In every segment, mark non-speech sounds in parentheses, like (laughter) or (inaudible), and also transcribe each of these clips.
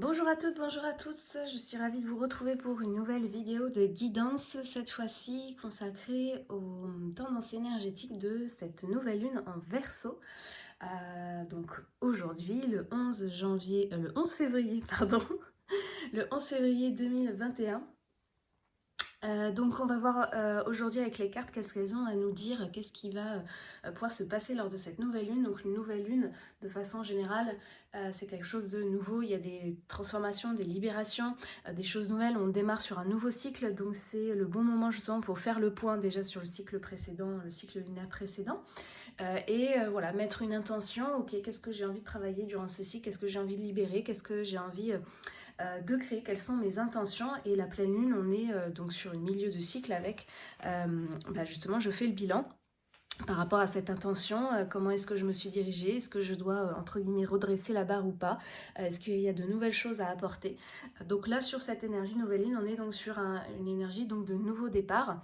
Bonjour à toutes, bonjour à tous, je suis ravie de vous retrouver pour une nouvelle vidéo de guidance, cette fois-ci consacrée aux tendances énergétiques de cette nouvelle lune en Verseau. Euh, donc aujourd'hui, le 11 janvier, euh, le 11 février, (laughs) pardon, le 11 février 2021, euh, donc on va voir euh, aujourd'hui avec les cartes qu'est-ce qu'elles ont à nous dire, qu'est-ce qui va euh, pouvoir se passer lors de cette nouvelle lune. Donc une nouvelle lune, de façon générale, c'est quelque chose de nouveau, il y a des transformations, des libérations, des choses nouvelles, on démarre sur un nouveau cycle, donc c'est le bon moment justement pour faire le point déjà sur le cycle précédent, le cycle lunaire précédent, et voilà, mettre une intention, ok, qu'est-ce que j'ai envie de travailler durant ce cycle, qu'est-ce que j'ai envie de libérer, qu'est-ce que j'ai envie euh, de créer quelles sont mes intentions. Et la pleine lune, on est euh, donc sur une milieu de cycle avec, euh, bah, justement, je fais le bilan par rapport à cette intention, euh, comment est-ce que je me suis dirigée, est-ce que je dois, euh, entre guillemets, redresser la barre ou pas, euh, est-ce qu'il y a de nouvelles choses à apporter? Donc là, sur cette énergie nouvelle lune, on est donc sur une énergie donc de nouveau départ.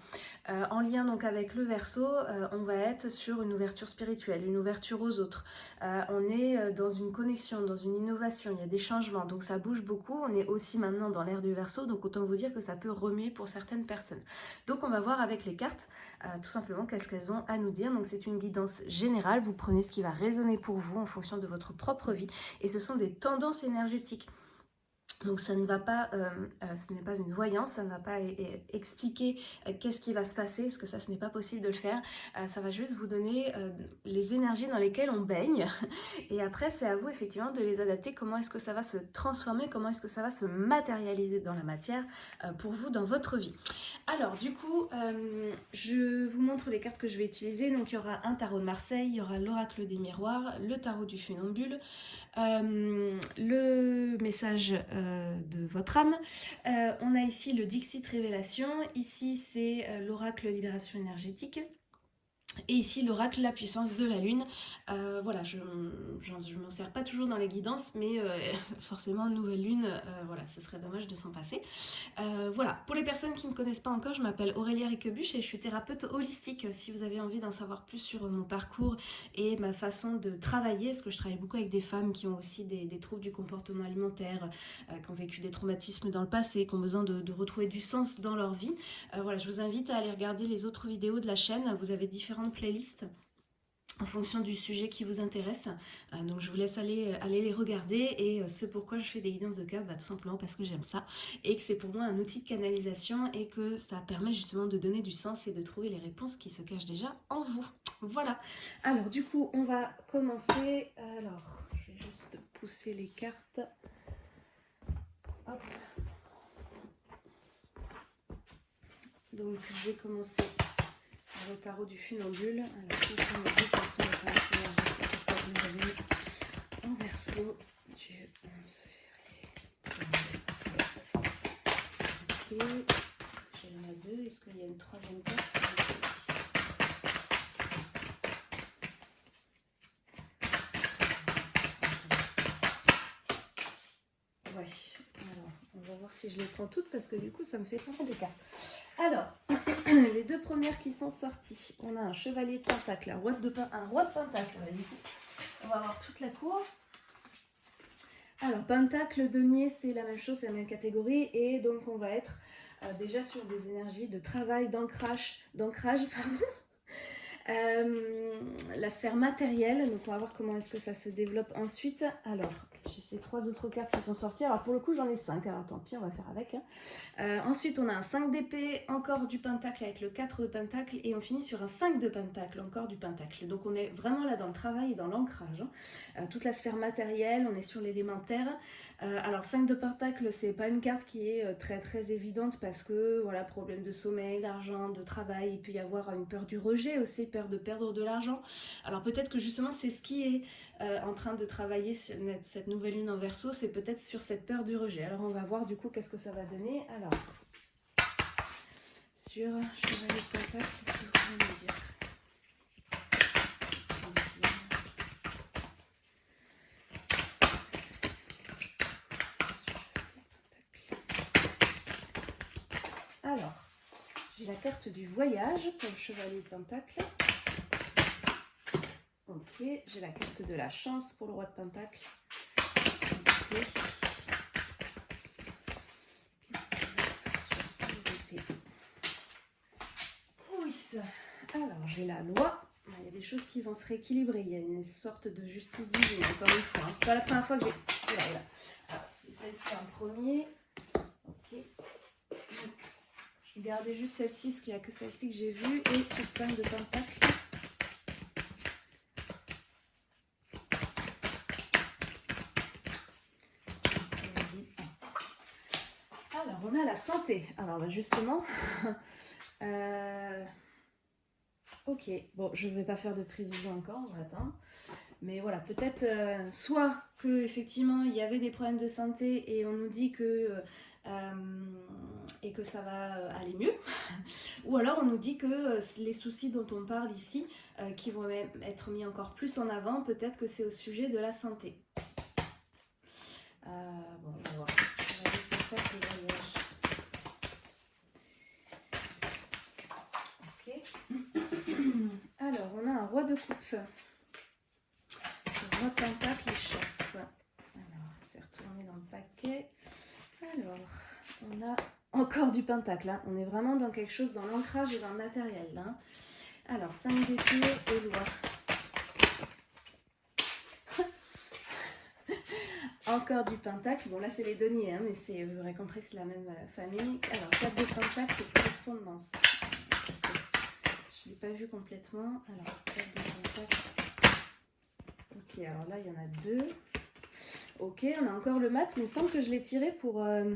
en lien donc avec le verso, on va être sur une ouverture spirituelle, une ouverture aux autres. on est dans une connexion, dans une innovation, il y a des changements, donc ça bouge beaucoup. On est aussi maintenant dans l'ère du verso, donc autant vous dire que ça peut remuer pour certaines personnes. Donc on va voir avec les cartes, tout simplement, qu'est-ce qu'elles ont à nous dire donc c'est une guidance générale, vous prenez ce qui va résonner pour vous en fonction de votre propre vie. Et ce sont des tendances énergétiques. Donc ça ne va pas, euh, euh, ce n'est pas une voyance, ça ne va pas expliquer euh, qu'est-ce qui va se passer, parce que ça ce n'est pas possible de le faire. ça va juste vous donner les énergies dans lesquelles on baigne. (laughs) Et après c'est à vous effectivement de les adapter, comment est-ce que ça va se transformer, comment est-ce que ça va se matérialiser dans la matière pour vous dans votre vie? Alors du coup, je vous montre les cartes que je vais utiliser. Donc il y aura un tarot de Marseille, il y aura l'oracle des miroirs, le tarot du funambule, le message de votre âme. Euh, on a ici le Dixit Révélation, ici c'est euh, l'oracle Libération énergétique. Et ici, l'oracle, la puissance de la lune. Euh, voilà, je ne m'en sers pas toujours dans les guidances, mais euh, (laughs) forcément, nouvelle lune, euh, voilà, ce serait dommage de s'en passer. voilà, pour les personnes qui ne me connaissent pas encore, je m'appelle Aurélia Riquebuche et je suis thérapeute holistique. Si vous avez envie d'en savoir plus sur mon parcours et ma façon de travailler, parce que je travaille beaucoup avec des femmes qui ont aussi des, troubles du comportement alimentaire, qui ont vécu des traumatismes dans le passé, qui ont besoin de, retrouver du sens dans leur vie. voilà, je vous invite à aller regarder les autres vidéos de la chaîne. Vous avez différents playlists en fonction du sujet qui vous intéresse. Euh, donc je vous laisse aller, aller les regarder et euh, ce pourquoi je fais des guidances de cœur, bah, tout simplement parce que j'aime ça et que c'est pour moi un outil de canalisation et que ça permet justement de donner du sens et de trouver les réponses qui se cachent déjà en vous. Voilà. Alors du coup on va commencer. Alors je vais juste pousser les cartes. Donc je vais commencer le tarot du funambule. Alors, lune en verso du 11 février. Ok, j'en ai deux. Est-ce qu'il y a une troisième carte Ouais, alors on va voir si je les prends toutes parce que du coup ça me fait pas de cartes. Alors, (clears throat) les deux premières qui sont sorties, on a un chevalier de pentacle, un roi de, un roi de pentacle. On va voir toute la cour. Alors, pentacle, denier, c'est la même chose, c'est la même catégorie. Et donc, on va être euh, déjà sur des énergies de travail, d'ancrage, d'ancrage, (laughs) euh, la sphère matérielle, donc on va voir comment est-ce que ça se développe ensuite. Alors, j'ai ces trois autres cartes qui sont sorties. Alors pour le coup, j'en ai cinq. Alors tant pis, on va faire avec. Hein. Euh, ensuite, on a un 5 d'épée, encore du pentacle avec le 4 de pentacle. Et on finit sur un 5 de pentacle, encore du pentacle. Donc on est vraiment là dans le travail et dans l'ancrage. Hein. Euh, toute la sphère matérielle, on est sur l'élémentaire. Euh, alors 5 de pentacle, c'est pas une carte qui est très très évidente parce que voilà, problème de sommeil, d'argent, de travail. Il peut y avoir une peur du rejet aussi, peur de perdre de l'argent. Alors peut-être que justement c'est ce qui est en train de travailler sur cette nouvelle lune en verso, c'est peut-être sur cette peur du rejet. Alors on va voir du coup qu'est-ce que ça va donner. Alors, sur Chevalier de Pentacle, qu'est-ce que vous me dire Alors, j'ai la carte du voyage pour le Chevalier de Pentacle. Ok, j'ai la carte de la chance pour le Roi de d'été. Qu'est-ce alors j'ai la loi. Il y a des choses qui vont se rééquilibrer. Il y a une sorte de justice divine, encore une fois. C'est pas la première fois que j'ai... Voilà, c'est celle-ci en premier. Ok. Je vais garder juste celle-ci, parce qu'il n'y a que celle-ci que j'ai vue. Et sur 5 de Pentacle. Santé. Alors, bah, justement... (laughs) euh... Ok, bon, je ne vais pas faire de prévision encore, on va attendre. Mais voilà, peut-être euh, soit que effectivement il y avait des problèmes de santé et on nous dit que euh, et que ça va aller mieux, (laughs) ou alors on nous dit que les soucis dont on parle ici, qui vont être mis encore plus en avant, peut-être que c'est au sujet de la santé. bon, on va voir. Alors, on a un roi de coupe. Sur roi pentacle et chasse. Alors, c'est retourné dans le paquet. Alors, on a encore du pentacle. Hein. On est vraiment dans quelque chose, dans l'ancrage et dans le matériel. Là. Alors, 5 d'épée et loi. (laughs) Encore du pentacle. Bon, là, c'est les deniers, hein, mais vous aurez compris, c'est la même euh, famille. Alors, 4 de pentacle et correspondance. Je ne l'ai pas vu complètement. Alors, Ok, alors là, il y en a deux. Ok, on a encore le mat. Il me semble que je l'ai tiré pour... Euh,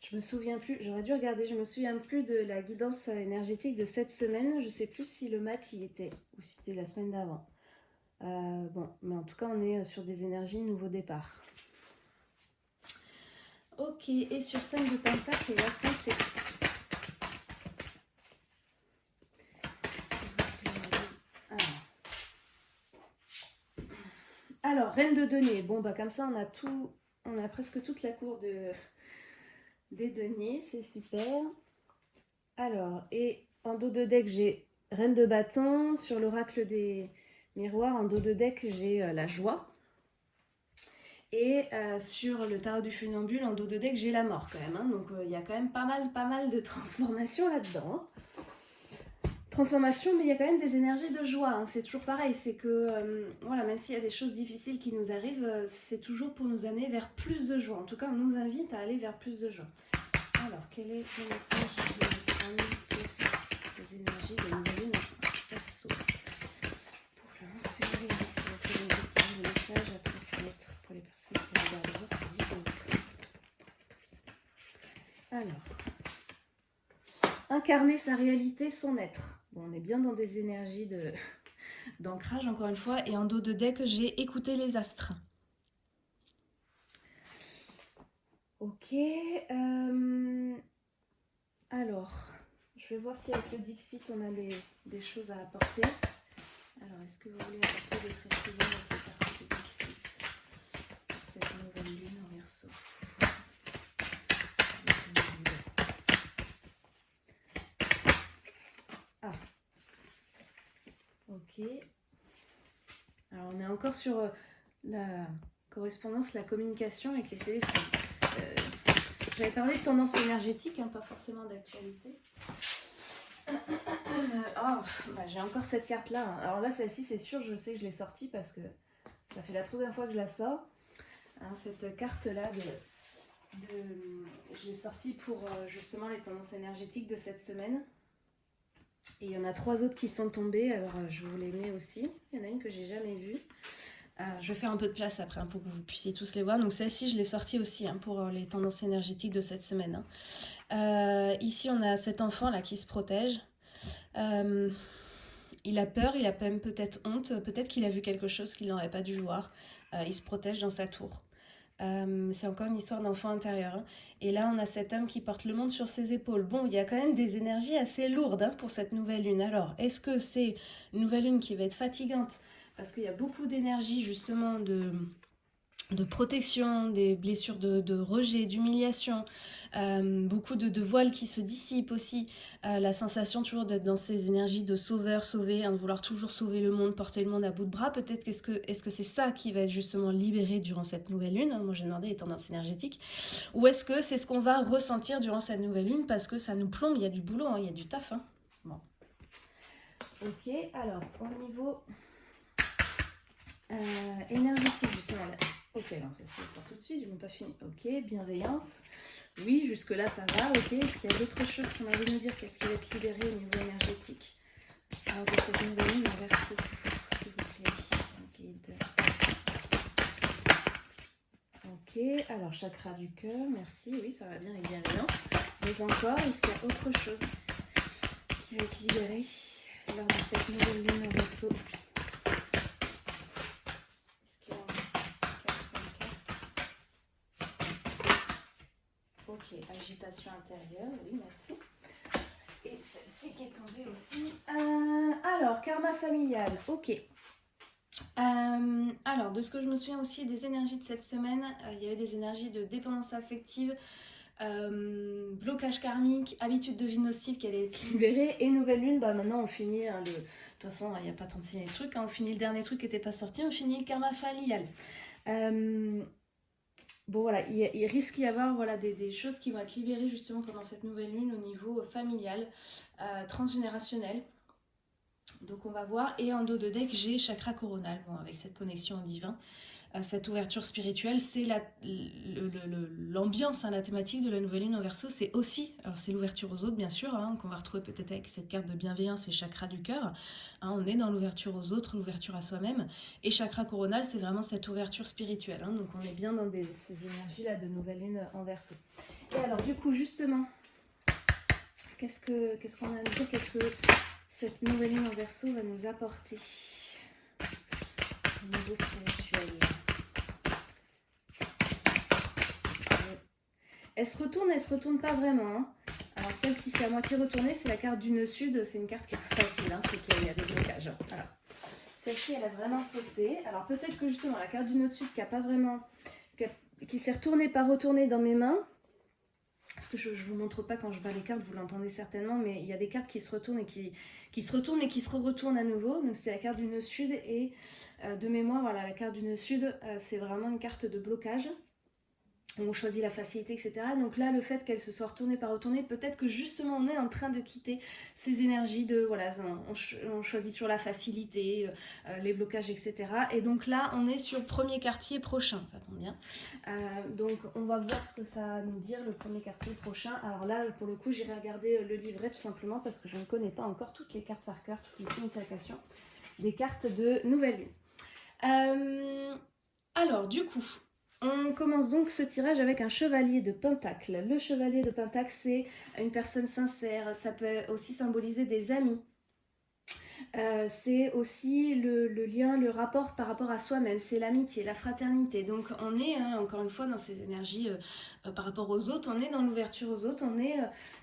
je me souviens plus, j'aurais dû regarder, je me souviens plus de la guidance énergétique de cette semaine. Je sais plus si le mat y était ou si c'était la semaine d'avant. Euh, bon, mais en tout cas, on est sur des énergies nouveau départ. Ok, et sur 5 de pentacle, et la santé. Alors, reine de denier. Bon, bah comme ça, on a tout, on a presque toute la cour de, des deniers. C'est super. Alors, et en dos de deck, j'ai reine de bâton. Sur l'oracle des miroirs, en dos de deck, j'ai euh, la joie. Et euh, sur le tarot du funambule, en dos de deck, j'ai la mort quand même. Hein. Donc, euh, il y a quand même pas mal, pas mal de (laughs) transformations là-dedans. Transformation, mais il y a quand même des énergies de joie. Hein. C'est toujours pareil, c'est que, euh, voilà, même s'il y a des choses difficiles qui nous arrivent, euh, c'est toujours pour nous amener vers plus de joie. En tout cas, on nous invite à aller vers plus de joie. Alors, quel est le message de ces énergies de nouvelle lune perso? Pour le 11 février, c'est le message à transmettre pour les personnes qui regardent cette vidéo. Alors, incarner sa réalité, son être on est bien dans des énergies (laughs) d'ancrage, encore une fois. Et en dos de deck, j'ai écouté les astres. Ok. Euh, alors, je vais voir si avec le Dixit, on a des, choses à apporter. Alors, est-ce que vous voulez apporter des précisions avec les cartes de Dixit pour cette nouvelle lune en verso Ok. Alors, on est encore sur euh, la correspondance, la communication avec les téléphones. Euh, j'avais parlé de tendance énergétique, hein, pas forcément d'actualité. oh, (coughs) j'ai encore cette carte-là. Hein. Alors là, celle-ci, c'est sûr, je sais que je l'ai sortie parce que ça fait la troisième fois que je la sors. Hein, cette carte-là, de, je l'ai sortie pour euh, justement les tendances énergétiques de cette semaine. Il y en a trois autres qui sont tombées, alors euh, je vous les mets aussi. Il y en a une que j'ai jamais vue. Euh, je vais faire un peu de place après hein, pour que vous puissiez tous les voir. Donc celle-ci, je l'ai sortie aussi hein, pour euh, les tendances énergétiques de cette semaine. Hein. ici, on a cet enfant là qui se protège. il a peur, il a peut-être honte, peut-être qu'il a vu quelque chose qu'il n'aurait pas dû voir. il se protège dans sa tour. Euh, c'est encore une histoire d'enfant intérieur. Hein. Et là, on a cet homme qui porte le monde sur ses épaules. Bon, il y a quand même des énergies assez lourdes hein, pour cette nouvelle lune. Alors, est-ce que c'est une nouvelle lune qui va être fatigante? Parce qu'il y a beaucoup d'énergie justement de de protection, des blessures de, rejet, d'humiliation, euh, beaucoup de, voiles qui se dissipent aussi, euh, la sensation toujours d'être dans ces énergies de sauveur, sauver, hein, de vouloir toujours sauver le monde, porter le monde à bout de bras. Peut-être qu'est-ce que est-ce que c'est ça qui va être justement libéré durant cette nouvelle lune? Moi j'ai demandé les tendances énergétiques. Ou est-ce que c'est ce qu'on va ressentir durant cette nouvelle lune parce que ça nous plombe, il y a du boulot, hein, il y a du taf. Hein. Bon. Ok, alors au niveau euh, énergétique, justement, là. Ok, alors ça, sort tout de suite, je n'ai pas fini. Ok, bienveillance. Oui, jusque-là, ça va. Ok, est-ce qu'il y a d'autres choses qu'on a envie de dire Qu'est-ce qui va être libéré au niveau énergétique Alors, cette nouvelle ligne, s'il vous plaît. Guide. Ok, alors chakra du cœur, merci. Oui, ça va bien, et bienveillance. Mais encore, est-ce qu'il y a autre chose qui va être libéré lors de cette nouvelle lune en verso Ok, agitation intérieure, oui, merci. Et celle-ci qui est tombée aussi. Euh, alors, karma familial, ok. Euh, alors, de ce que je me souviens aussi des énergies de cette semaine, euh, il y avait des énergies de dépendance affective, blocage karmique, habitude de vie nocive qui allait être libérée, et nouvelle lune, bah maintenant on finit, hein, le... de toute façon il n'y a pas tant de trucs, hein, on finit le dernier truc qui n'était pas sorti, on finit le karma familial. Bon voilà, il, risque d'y avoir voilà, des, choses qui vont être libérées justement pendant cette nouvelle lune au niveau euh, familial, euh, transgénérationnel. Donc on va voir. Et en dos de deck, j'ai chakra coronal, bon, avec cette connexion au divin. Cette ouverture spirituelle, c'est l'ambiance, hein, la thématique de la nouvelle lune en verso, c'est aussi, alors c'est l'ouverture aux autres bien sûr, hein, qu'on va retrouver peut-être avec cette carte de bienveillance et chakra du cœur, hein, on est dans l'ouverture aux autres, l'ouverture à soi-même, et chakra coronal, c'est vraiment cette ouverture spirituelle, donc on est bien dans ces énergies-là de nouvelle lune en verso. Et alors du coup justement, qu'est-ce qu'on qu qu'on a à dire, qu'est-ce que cette nouvelle lune en verso va nous apporter au niveau spirituel? Elle se retourne, elle se retourne pas vraiment. Hein. Alors celle qui s'est à moitié retournée, c'est la carte du nœud sud. C'est une carte qui est facile, hein, c'est qu'il y a des blocages. Celle-ci, elle a vraiment sauté. Alors peut-être que justement, la carte du nœud sud qui a pas vraiment... qui, s'est retournée, pas retournée dans mes mains. Parce que je ne vous montre pas quand je bats les cartes, vous l'entendez certainement, mais il y a des cartes qui se retournent et qui, se retournent et qui se retournent à nouveau. Donc c'est la carte du nœud sud et euh, de mémoire, voilà, la carte du nœud sud, euh, c'est vraiment une carte de blocage on choisit la facilité, etc. Donc là, le fait qu'elle se soit retournée par retournée, peut-être que justement on est en train de quitter ces énergies de, voilà, on, choisit sur la facilité, euh, euh, les blocages, etc. Et donc là, on est sur premier quartier prochain, ça tombe bien. Euh, donc on va voir ce que ça va nous dire, le premier quartier prochain. Alors là, pour le coup, j'irai regarder le livret tout simplement parce que je ne connais pas encore toutes les cartes par cœur, toutes les significations des cartes de nouvelle lune. alors, du coup, on commence donc ce tirage avec un chevalier de pentacle. Le chevalier de pentacle, c'est une personne sincère. Ça peut aussi symboliser des amis. Euh, c'est aussi le, lien, le rapport par rapport à soi-même, c'est l'amitié, la fraternité. Donc on est, hein, encore une fois, dans ces énergies euh, euh, par rapport aux autres, on est dans l'ouverture aux autres, on est,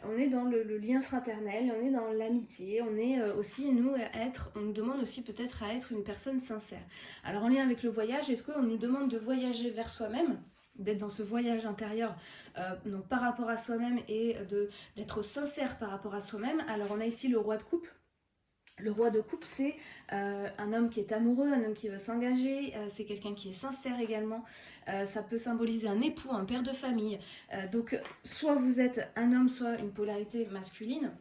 on est dans le, lien fraternel, on est dans l'amitié, on est aussi, nous, être, on nous demande aussi peut-être à être une personne sincère. Alors en lien avec le voyage, est-ce qu'on nous demande de voyager vers soi-même d'être dans ce voyage intérieur donc par rapport à soi-même et d'être sincère par rapport à soi-même? Alors on a ici le roi de coupe, le roi de coupe, c'est euh, un homme qui est amoureux, un homme qui veut s'engager, euh, c'est quelqu'un qui est sincère également. Euh, ça peut symboliser un époux, un père de famille. donc, soit vous êtes un homme, soit une polarité masculine.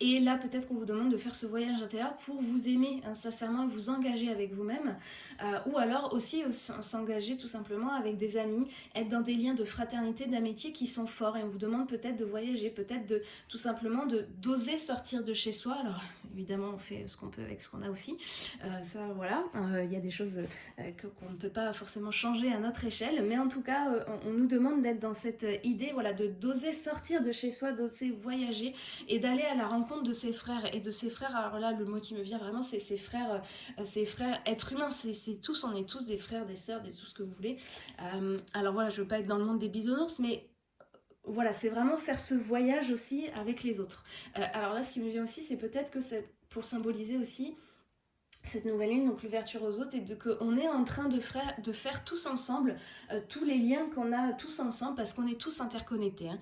Et là, peut-être qu'on vous demande de faire ce voyage intérieur pour vous aimer sincèrement vous engager avec vous-même. Euh, ou alors aussi s'engager tout simplement avec des amis, être dans des liens de fraternité, d'amitié qui sont forts. Et on vous demande peut-être de voyager, peut-être de tout simplement d'oser sortir de chez soi. Alors évidemment, on fait ce qu'on peut avec ce qu'on a aussi. Euh, ça, voilà, euh, il y a des choses qu'on ne peut pas forcément changer à notre échelle. Mais en tout cas, on, on nous demande d'être dans cette idée voilà, de d'oser sortir de chez soi, d'oser voyager et d'aller à la rencontre de ses frères et de ses frères. Alors là, le mot qui me vient vraiment, c'est ses frères, euh, ses frères êtres humains. C'est tous, on est tous des frères, des sœurs, des tout ce que vous voulez. Euh, alors voilà, je veux pas être dans le monde des bisounours, mais voilà, c'est vraiment faire ce voyage aussi avec les autres. Euh, alors là, ce qui me vient aussi, c'est peut-être que c'est pour symboliser aussi cette nouvelle lune, donc l'ouverture aux autres, et de qu'on est en train de, faire, de faire tous ensemble euh, tous les liens qu'on a tous ensemble, parce qu'on est tous interconnectés. Hein.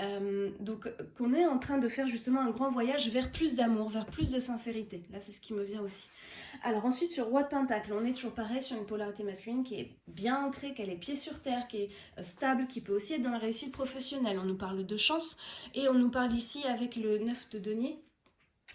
Euh, donc qu'on est en train de faire justement un grand voyage vers plus d'amour, vers plus de sincérité. Là, c'est ce qui me vient aussi. Alors ensuite, sur Roi de Pentacle, on est toujours pareil sur une polarité masculine qui est bien ancrée, qui a les pieds sur terre, qui est euh, stable, qui peut aussi être dans la réussite professionnelle. On nous parle de chance, et on nous parle ici avec le 9 de denier,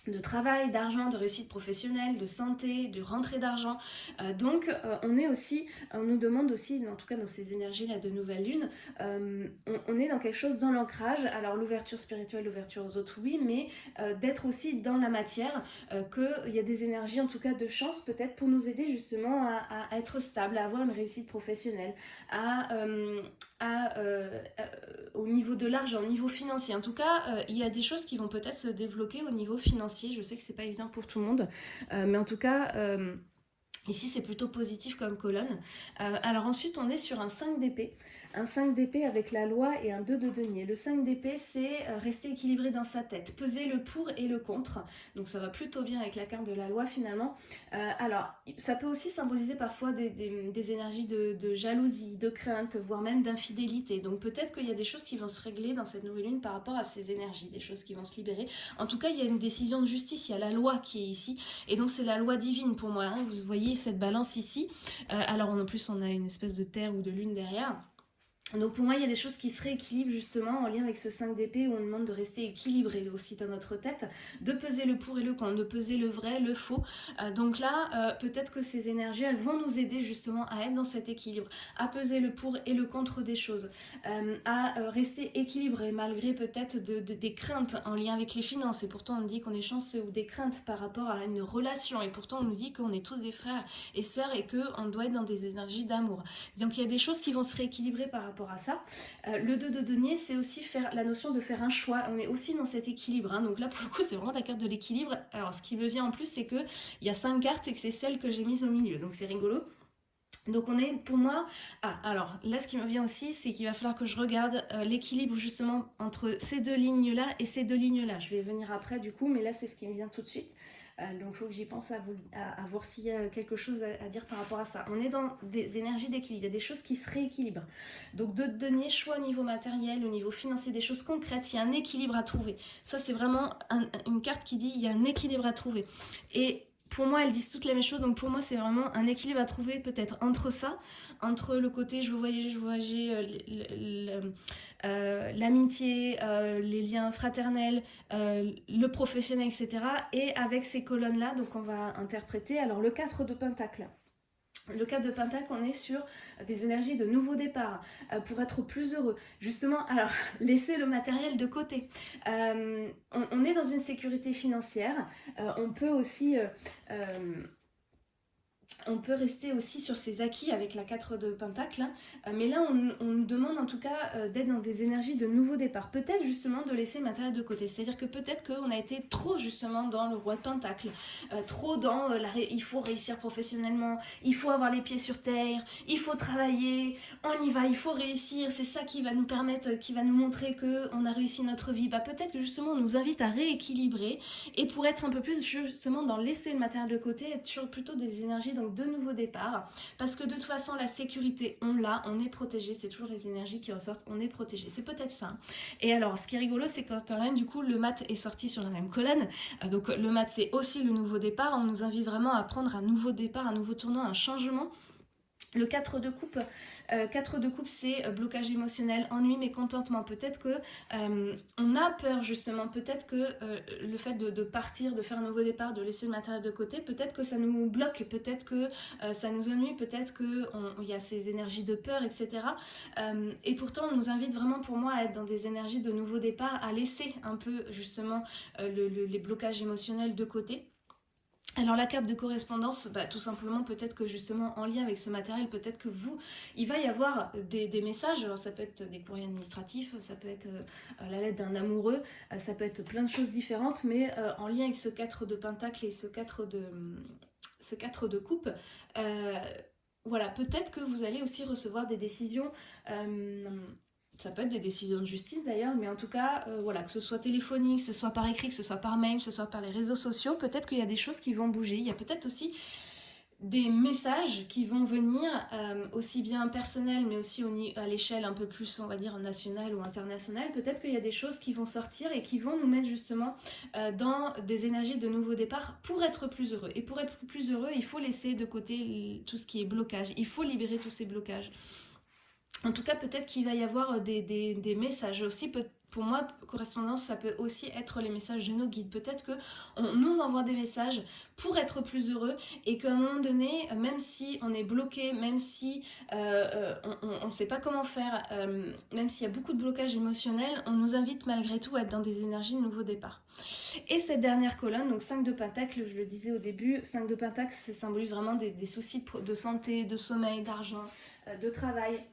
de travail, d'argent, de réussite professionnelle, de santé, de rentrée d'argent. Euh, donc euh, on est aussi, on nous demande aussi, en tout cas dans ces énergies-là de nouvelle lune, euh, on, est dans quelque chose dans l'ancrage, alors l'ouverture spirituelle, l'ouverture aux autres, oui, mais d'être aussi dans la matière, qu'il y a des énergies en tout cas de chance peut-être pour nous aider justement à, être stable, à avoir une réussite professionnelle, au niveau de l'argent, au niveau financier. En tout cas, il y a des choses qui vont peut-être se débloquer au niveau financier je sais que c'est pas évident pour tout le monde, euh, mais en tout cas, euh, ici c'est plutôt positif comme colonne. Euh, alors ensuite, on est sur un 5 d'épée un 5 d'épée avec la loi et un 2 de denier. Le 5 d'épée, c'est euh, rester équilibré dans sa tête, peser le pour et le contre. Donc ça va plutôt bien avec la carte de la loi finalement. Euh, alors, ça peut aussi symboliser parfois des, énergies de, jalousie, de crainte, voire même d'infidélité. Donc peut-être qu'il y a des choses qui vont se régler dans cette nouvelle lune par rapport à ces énergies, des choses qui vont se libérer. En tout cas, il y a une décision de justice, il y a la loi qui est ici. Et donc c'est la loi divine pour moi. Hein. Vous voyez cette balance ici. Euh, alors en plus, on a une espèce de terre ou de lune derrière. Donc pour moi, il y a des choses qui se rééquilibrent justement en lien avec ce 5 d'épée où on demande de rester équilibré aussi dans notre tête, de peser le pour et le contre, de peser le vrai, le faux. Euh, donc là, euh, peut-être que ces énergies, elles vont nous aider justement à être dans cet équilibre, à peser le pour et le contre des choses, euh, à rester équilibré malgré peut-être des craintes en lien avec les finances. Et pourtant, on nous dit qu'on est chanceux ou des craintes par rapport à une relation. Et pourtant, on nous dit qu'on est tous des frères et sœurs et qu'on doit être dans des énergies d'amour. Donc il y a des choses qui vont se rééquilibrer par rapport à ça. Euh, le 2 de denier, c'est aussi faire la notion de faire un choix. On est aussi dans cet équilibre. Hein. Donc là, pour le coup, c'est vraiment la carte de l'équilibre. Alors, ce qui me vient en plus, c'est qu'il y a 5 cartes et que c'est celle que j'ai mise au milieu. Donc, c'est rigolo. Donc on est pour moi... Ah, alors là ce qui me vient aussi, c'est qu'il va falloir que je regarde euh, l'équilibre justement entre ces deux lignes-là et ces deux lignes-là. Je vais venir après du coup, mais là c'est ce qui me vient tout de suite. Euh, donc il faut que j'y pense à, vous, voir s'il y a quelque chose à, dire par rapport à ça. On est dans des énergies d'équilibre, il y a des choses qui se rééquilibrent. Donc de donner choix au niveau matériel, au niveau financier, des choses concrètes, il y a un équilibre à trouver. Ça c'est vraiment une carte qui dit il y a un équilibre à trouver. Et pour moi, elles disent toutes les mêmes choses. Donc pour moi, c'est vraiment un équilibre à trouver peut-être entre ça, entre le côté je veux voyager, je veux voyager, euh, euh, l'amitié, euh, les liens fraternels, le professionnel, etc. Et avec ces colonnes-là, donc on va interpréter alors le 4 de Pentacle. Le 4 de Pentacle, on est sur des énergies de nouveau départ euh, pour être plus heureux. Justement, alors, (laughs) laisser le matériel de côté. Euh, on, est dans une sécurité financière. Euh, on peut aussi on peut rester aussi sur ses acquis avec la 4 de Pentacle, hein. euh, mais là on, nous demande en tout cas euh, d'être dans des énergies de nouveau départ. Peut-être justement de laisser le matériel de côté, c'est-à-dire que peut-être qu'on a été trop justement dans le roi de Pentacle, euh, trop dans il faut réussir professionnellement, il faut avoir les pieds sur terre, il faut travailler, on y va, il faut réussir, c'est ça qui va nous permettre, qui va nous montrer qu'on a réussi notre vie. Bah, peut-être que justement on nous invite à rééquilibrer et pour être un peu plus justement dans laisser le matériel de côté, être sur plutôt des énergies de nouveau départ. Parce que de toute façon, la sécurité, on l'a, on est protégé. C'est toujours les énergies qui ressortent, on est protégé. C'est peut-être ça. Et alors, ce qui est rigolo, c'est quand même, du coup, le mat est sorti sur la même colonne. Euh, donc, le mat, c'est aussi le nouveau départ. On nous invite vraiment à prendre un nouveau départ, un nouveau tournant, un changement. Le 4 de coupe, 4 euh, de coupe c'est euh, blocage émotionnel, ennui, mécontentement. Peut-être que euh, on a peur justement, peut-être que le fait de, partir, de faire un nouveau départ, de laisser le matériel de côté, peut-être que ça nous bloque, peut-être que ça nous ennuie, peut-être qu'il y a ces énergies de peur, etc. et pourtant on nous invite vraiment pour moi à être dans des énergies de nouveau départ, à laisser un peu justement les blocages émotionnels de côté. Alors la carte de correspondance, bah, tout simplement peut-être que justement en lien avec ce matériel, peut-être que vous, il va y avoir des, messages, alors ça peut être des courriers administratifs, ça peut être euh, la lettre d'un amoureux, euh, ça peut être plein de choses différentes, mais euh, en lien avec ce 4 de pentacle et ce 4 de, ce 4 de coupe, voilà, peut-être que vous allez aussi recevoir des décisions ça peut être des décisions de justice d'ailleurs, mais en tout cas, euh, voilà, que ce soit téléphonique, que ce soit par écrit, que ce soit par mail, que ce soit par les réseaux sociaux, peut-être qu'il y a des choses qui vont bouger. Il y a peut-être aussi des messages qui vont venir, euh, aussi bien personnels, mais aussi à l'échelle un peu plus, on va dire, nationale ou internationale. Peut-être qu'il y a des choses qui vont sortir et qui vont nous mettre justement euh, dans des énergies de nouveau départ pour être plus heureux. Et pour être plus heureux, il faut laisser de côté tout ce qui est blocage. Il faut libérer tous ces blocages. En tout cas, peut-être qu'il va y avoir euh, des, messages aussi, pour moi, correspondance, ça peut aussi être les messages de nos guides. Peut-être qu'on nous envoie des messages pour être plus heureux et qu'à un moment donné, même si on est bloqué, même si euh, on ne sait pas comment faire, même s'il y a beaucoup de blocages émotionnels, on nous invite malgré tout à être dans des énergies de nouveau départ. Et cette dernière colonne, donc 5 de Pentacle, je le disais au début, 5 de Pentacle, ça symbolise vraiment des, soucis de, santé, de sommeil, d'argent, de travail,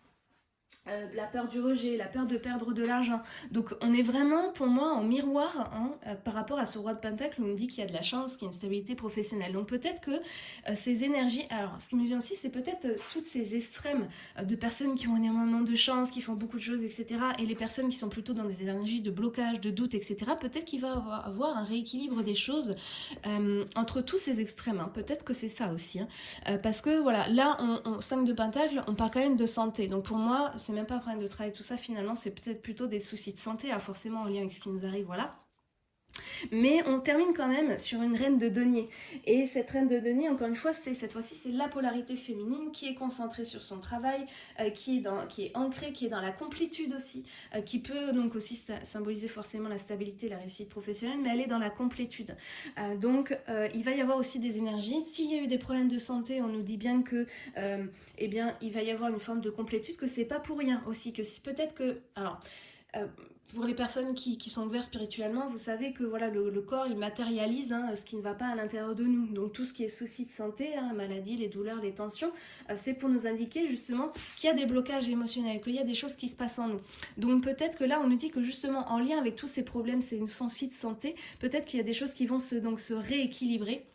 euh, la peur du rejet, la peur de perdre de l'argent. Donc on est vraiment pour moi en miroir hein, euh, par rapport à ce roi de Pentacle où on dit qu'il y a de la chance, qu'il y a une stabilité professionnelle. Donc peut-être que euh, ces énergies, alors ce qui me vient aussi c'est peut-être toutes ces extrêmes de personnes qui ont énormément de chance, qui font beaucoup de choses, etc. Et les personnes qui sont plutôt dans des énergies de blocage, de doute, etc. Peut-être qu'il va avoir, avoir, un rééquilibre des choses entre tous ces extrêmes. Hein. Peut-être que c'est ça aussi. Hein. parce que voilà, là, on, 5 de Pentacle, on parle quand même de santé. Donc pour moi, c'est même pas un problème de travail, tout ça, finalement, c'est peut-être plutôt des soucis de santé, alors forcément en lien avec ce qui nous arrive, voilà. Mais on termine quand même sur une reine de denier. Et cette reine de denier, encore une fois, c'est cette fois-ci, c'est la polarité féminine qui est concentrée sur son travail, euh, qui, est dans, qui est ancrée, qui est dans la complétude aussi, euh, qui peut donc aussi symboliser forcément la stabilité, la réussite professionnelle, mais elle est dans la complétude. Euh, donc, il va y avoir aussi des énergies. S'il y a eu des problèmes de santé, on nous dit bien que, eh bien, il va y avoir une forme de complétude, que c'est pas pour rien aussi, que peut-être que, alors, euh, pour les personnes qui, sont ouvertes spirituellement, vous savez que voilà le, corps, il matérialise hein, ce qui ne va pas à l'intérieur de nous. Donc tout ce qui est souci de santé, hein, maladie, les douleurs, les tensions, euh, c'est pour nous indiquer justement qu'il y a des blocages émotionnels, qu'il y a des choses qui se passent en nous. Donc peut-être que là, on nous dit que justement, en lien avec tous ces problèmes, ces soucis de santé, peut-être qu'il y a des choses qui vont donc, se rééquilibrer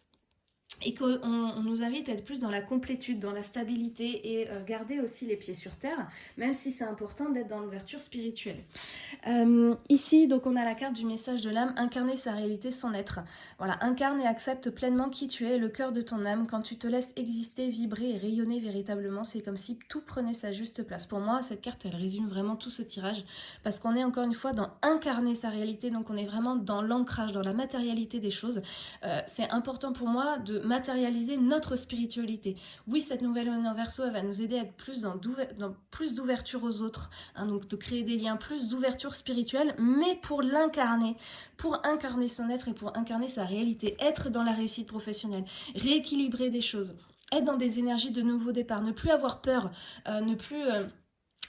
et qu'on on nous invite à être plus dans la complétude, dans la stabilité et euh, garder aussi les pieds sur terre, même si c'est important d'être dans l'ouverture spirituelle. Euh, ici, donc on a la carte du message de l'âme, incarner sa réalité, son être. Voilà, incarne et accepte pleinement qui tu es, le cœur de ton âme. Quand tu te laisses exister, vibrer et rayonner véritablement, c'est comme si tout prenait sa juste place. Pour moi, cette carte, elle résume vraiment tout ce tirage, parce qu'on est encore une fois dans incarner sa réalité, donc on est vraiment dans l'ancrage, dans la matérialité des choses. Euh, c'est important pour moi de matérialiser notre spiritualité. Oui, cette nouvelle lune en verso, elle va nous aider à être plus d'ouverture aux autres, hein, donc de créer des liens, plus d'ouverture spirituelle, mais pour l'incarner, pour incarner son être et pour incarner sa réalité, être dans la réussite professionnelle, rééquilibrer des choses, être dans des énergies de nouveau départ, ne plus avoir peur, euh, ne plus... Euh,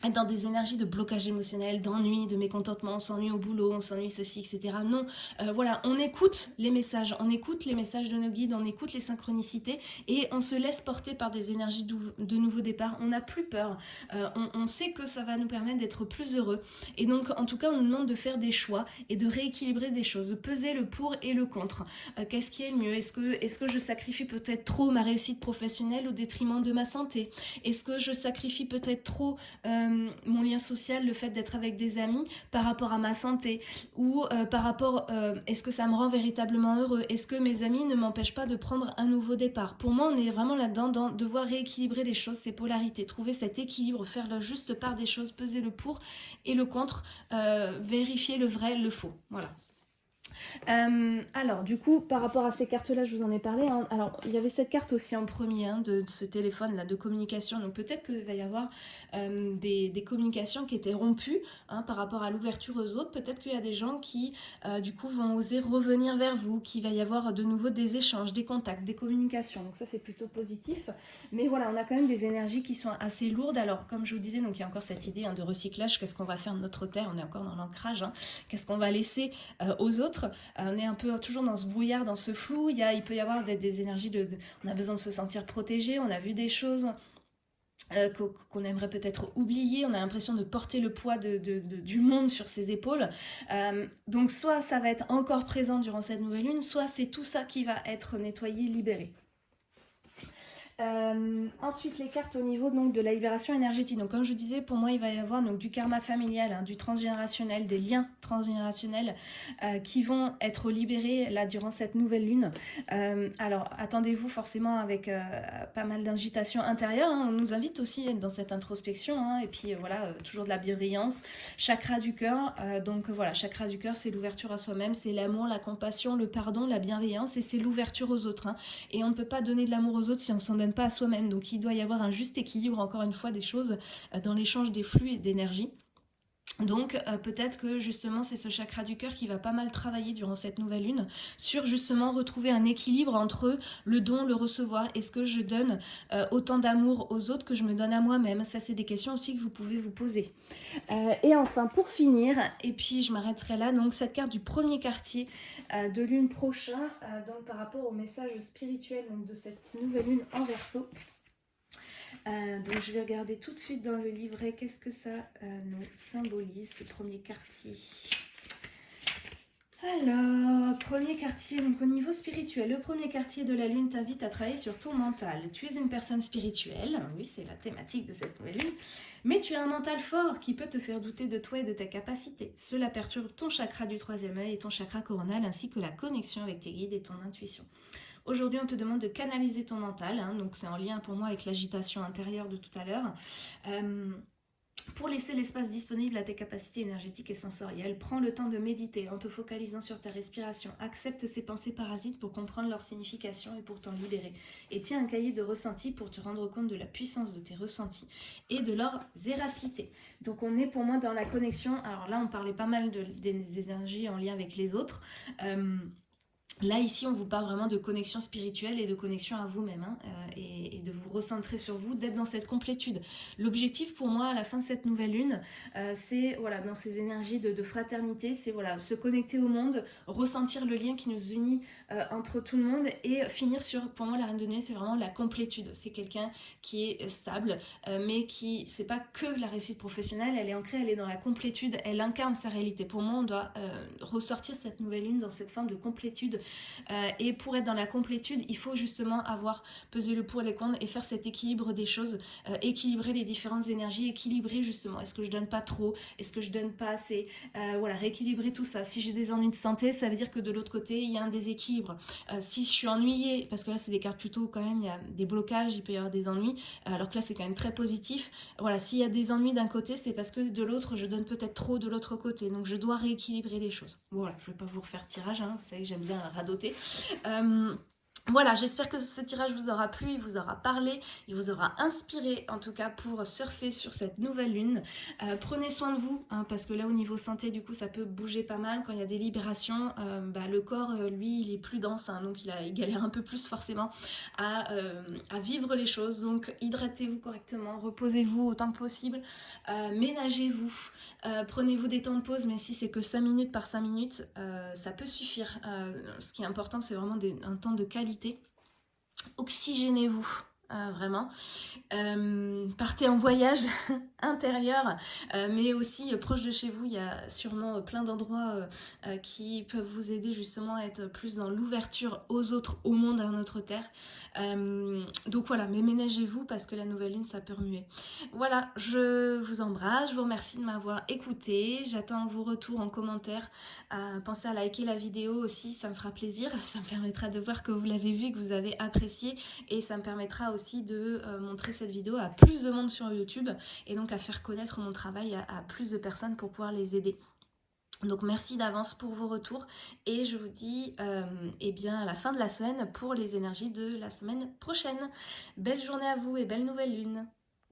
être dans des énergies de blocage émotionnel, d'ennui, de mécontentement, on s'ennuie au boulot, on s'ennuie ceci, etc. Non, euh, voilà, on écoute les messages, on écoute les messages de nos guides, on écoute les synchronicités et on se laisse porter par des énergies de nouveau départ. On n'a plus peur, euh, on, sait que ça va nous permettre d'être plus heureux. Et donc, en tout cas, on nous demande de faire des choix et de rééquilibrer des choses, de peser le pour et le contre. Euh, qu'est-ce qui est le mieux? Est-ce que, est -ce que je sacrifie peut-être trop ma réussite professionnelle au détriment de ma santé? Est-ce que je sacrifie peut-être trop... Euh, mon lien social, le fait d'être avec des amis par rapport à ma santé ou euh, par rapport, euh, est-ce que ça me rend véritablement heureux? Est-ce que mes amis ne m'empêchent pas de prendre un nouveau départ? Pour moi, on est vraiment là-dedans dans devoir rééquilibrer les choses, ces polarités, trouver cet équilibre, faire la juste part des choses, peser le pour et le contre, vérifier le vrai, le faux. Voilà. Euh, alors, du coup, par rapport à ces cartes-là, je vous en ai parlé. Hein. Alors, il y avait cette carte aussi en premier hein, de, ce téléphone-là de communication. Donc, peut-être qu'il va y avoir euh, des, communications qui étaient rompues hein, par rapport à l'ouverture aux autres. Peut-être qu'il y a des gens qui, euh, du coup, vont oser revenir vers vous, qu'il va y avoir de nouveau des échanges, des contacts, des communications. Donc, ça, c'est plutôt positif. Mais voilà, on a quand même des énergies qui sont assez lourdes. Alors, comme je vous disais, donc il y a encore cette idée de recyclage. Qu'est-ce qu'on va faire de notre terre? On est encore dans l'ancrage. Qu'est-ce qu'on va laisser aux autres? Euh, on est un peu toujours dans ce brouillard, dans ce flou. Il, y a, il peut y avoir des, énergies de, On a besoin de se sentir protégé, on a vu des choses... Euh, qu'on aimerait peut-être oublier, on a l'impression de porter le poids du monde sur ses épaules. Euh, donc soit ça va être encore présent durant cette nouvelle lune, soit c'est tout ça qui va être nettoyé, libéré. Euh, ensuite, les cartes au niveau donc, de la libération énergétique. Donc, comme je disais, pour moi, il va y avoir donc, du karma familial, hein, du transgénérationnel, des liens transgénérationnels euh, qui vont être libérés là durant cette nouvelle lune. Euh, alors, attendez-vous forcément avec pas mal d'agitation intérieure. Hein. On nous invite aussi dans cette introspection. Hein, et puis, voilà, toujours de la bienveillance. Chakra du cœur. donc, voilà, chakra du cœur, c'est l'ouverture à soi-même, c'est l'amour, la compassion, le pardon, la bienveillance et c'est l'ouverture aux autres. Et on ne peut pas donner de l'amour aux autres si on s'en donne pas à soi-même. Donc il doit y avoir un juste équilibre, encore une fois, des choses euh, dans l'échange des flux et d'énergie. Donc euh, peut-être que justement c'est ce chakra du cœur qui va pas mal travailler durant cette nouvelle lune sur justement retrouver un équilibre entre le don, le recevoir. Est-ce que je donne euh, autant d'amour aux autres que je me donne à moi-même Ça c'est des questions aussi que vous pouvez vous poser. Euh, et enfin pour finir, et puis je m'arrêterai là, donc cette carte du premier quartier de lune prochain, donc par rapport au message spirituel de cette nouvelle lune en verso. Euh, donc je vais regarder tout de suite dans le livret qu'est-ce que ça euh, nous symbolise, ce premier quartier? Alors, premier quartier, donc au niveau spirituel, le premier quartier de la Lune t'invite à travailler sur ton mental. Tu es une personne spirituelle, oui c'est la thématique de cette nouvelle Lune, mais tu as un mental fort qui peut te faire douter de toi et de ta capacité. Cela perturbe ton chakra du troisième œil et ton chakra coronal ainsi que la connexion avec tes guides et ton intuition. Aujourd'hui, on te demande de canaliser ton mental, hein, donc c'est en lien pour moi avec l'agitation intérieure de tout à l'heure. Euh, pour laisser l'espace disponible à tes capacités énergétiques et sensorielles, prends le temps de méditer en te focalisant sur ta respiration. Accepte ces pensées parasites pour comprendre leur signification et pour t'en libérer. Et tiens un cahier de ressentis pour te rendre compte de la puissance de tes ressentis et de leur véracité. Donc on est pour moi dans la connexion. Alors là, on parlait pas mal des, énergies en lien avec les autres. Euh, Là, ici, on vous parle vraiment de connexion spirituelle et de connexion à vous-même hein, euh, et, de vous recentrer sur vous, d'être dans cette complétude. L'objectif pour moi, à la fin de cette nouvelle lune, euh, c'est voilà, dans ces énergies de, fraternité, c'est voilà, se connecter au monde, ressentir le lien qui nous unit euh, entre tout le monde et finir sur, pour moi, la Reine de Nuit, c'est vraiment la complétude. C'est quelqu'un qui est stable, mais qui, c'est pas que la réussite professionnelle, elle est ancrée, elle est dans la complétude, elle incarne sa réalité. Pour moi, on doit ressortir cette nouvelle lune dans cette forme de complétude euh, et pour être dans la complétude, il faut justement avoir pesé le pour et les contre et faire cet équilibre des choses, euh, équilibrer les différentes énergies, équilibrer justement, est-ce que je donne pas trop, est-ce que je donne pas assez, euh, voilà, rééquilibrer tout ça. Si j'ai des ennuis de santé, ça veut dire que de l'autre côté, il y a un déséquilibre. si je suis ennuyée, parce que là c'est des cartes plutôt quand même, il y a des blocages, il peut y avoir des ennuis, alors que là c'est quand même très positif. Voilà, s'il y a des ennuis d'un côté, c'est parce que de l'autre, je donne peut-être trop de l'autre côté, donc je dois rééquilibrer les choses. Voilà, je vais pas vous refaire tirage, hein. vous savez que j'aime bien radoter. Euh, voilà, j'espère que ce tirage vous aura plu, il vous aura parlé, il vous aura inspiré en tout cas pour surfer sur cette nouvelle lune. Euh, prenez soin de vous, hein, parce que là au niveau santé du coup ça peut bouger pas mal. Quand il y a des libérations, euh, bah, le corps lui il est plus dense, hein, donc il, a, il, galère un peu plus forcément à vivre les choses. Donc hydratez-vous correctement, reposez-vous autant que possible, ménagez-vous, prenez-vous des temps de pause, même si c'est que 5 minutes par 5 minutes, ça peut suffire. ce qui est important c'est vraiment un temps de qualité. Oxygénez-vous. Euh, vraiment. Euh, partez en voyage (laughs) intérieur, euh, mais aussi proche de chez vous, il y a sûrement plein d'endroits qui peuvent vous aider justement à être plus dans l'ouverture aux autres, au monde, à notre terre. donc voilà, mais ménagez-vous parce que la nouvelle lune, ça peut remuer. Voilà, je vous embrasse, je vous remercie de m'avoir écouté, j'attends vos retours en commentaire. pensez à liker la vidéo aussi, ça me fera plaisir, (laughs) ça me permettra de voir que vous l'avez vu, que vous avez apprécié et ça me permettra aussi de euh, montrer cette vidéo à plus de monde sur YouTube et donc à faire connaître mon travail à, plus de personnes pour pouvoir les aider. Donc merci d'avance pour vos retours et je vous dis euh, eh bien à la fin de la semaine pour les énergies de la semaine prochaine. Belle journée à vous et belle nouvelle lune